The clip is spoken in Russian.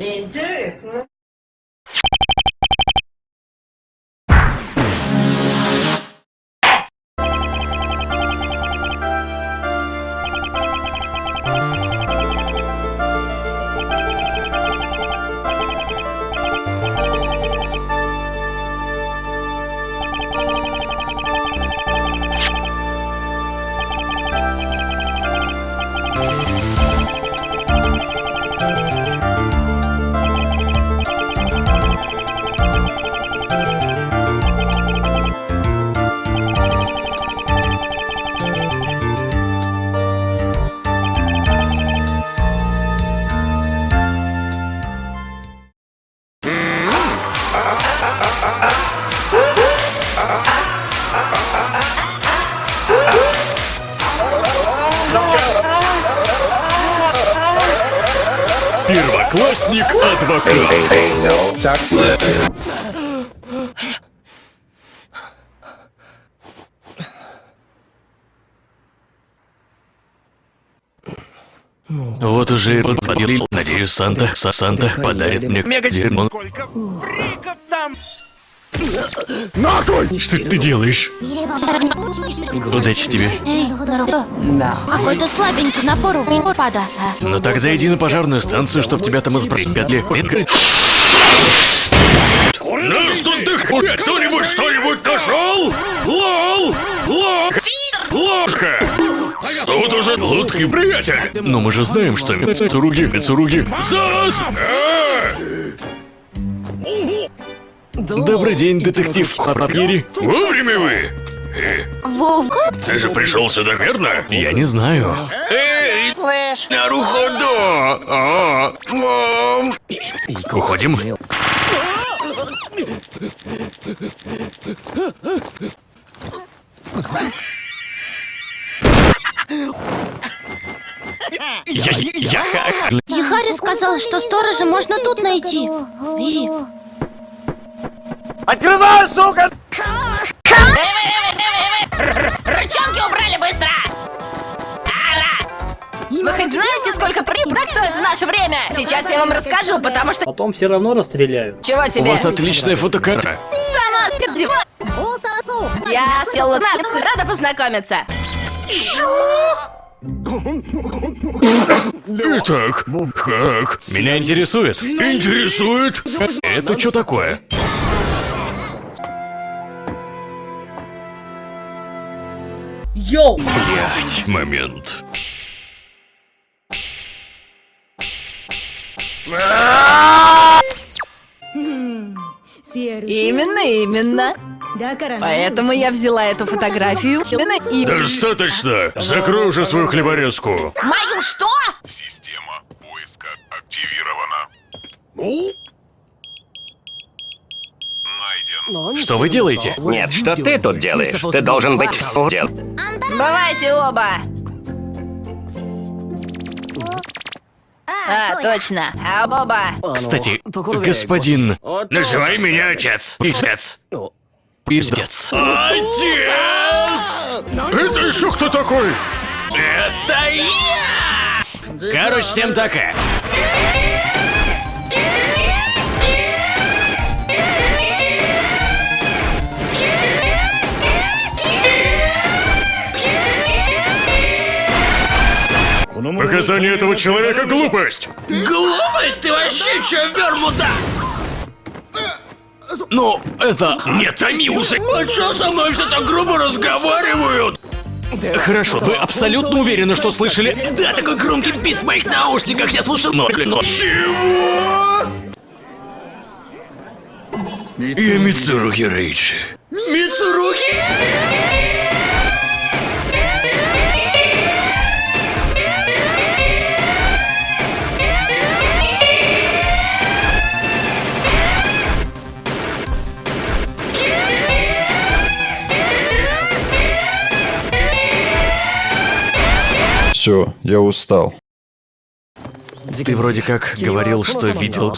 你这是。Первоклассник адвокат. Вот уже и подвалил. Надеюсь, Санта, Са- Санта подарит мне мегадермон. Что ты делаешь? Удачи тебе. Эй, здорово. Какой-то слабенький напор в него пада. Ну тогда иди на пожарную станцию, чтоб тебя там избрать. Нас тут дыхает! Кто-нибудь что-нибудь нашел? Лол! Лол! Ложка! Тут уже лодки, приятель! Но мы же знаем, что Мицуруги, Мицуруги... ЗАС! Добрый день, детектив Хапапири. Вовремя вы! Э, Вовка? Ты же пришел сюда, верно? Я не знаю. Эй! Слышь! Наруходо! А, мам! Уходим. Я, я, ха- Ихари сказал, что сторожа можно тут найти. И... Рычанки убрали быстро! Вы хоть знаете, сколько прибрать стоит в наше время? Сейчас я вам расскажу, потому что... Потом все равно расстреляют. Чего У тебе? вас отличная фотокамера. Сама. Я Натс, рада познакомиться. Итак, как? Меня интересует. Интересует? Это что такое? Йоу! Блять, момент. Именно, именно. Поэтому я взяла эту фотографию и... Достаточно. Закрой уже свою хлеборезку. Мою что? Система поиска активирована. Найден. Что вы делаете? Нет, что ты тут делаешь? Ты должен быть в суде. Бывайте оба. А, точно. А оба. Кстати, господин... Называй меня отец. Пиздец. Пиздец. Отец! Это еще кто такой? Это я! Короче, всем такая. Показание этого человека глупость! Глупость? Ты вообще че, вермуда? Ну, это... Не томи уже! А чё со мной все так грубо разговаривают? Хорошо, вы абсолютно уверены, что слышали? Да, такой громкий бит в моих наушниках я слушал, но... но- Чего? Я Мицуруги Рейчи. Мицуруги? Все, я устал. Ты вроде как говорил, что видел.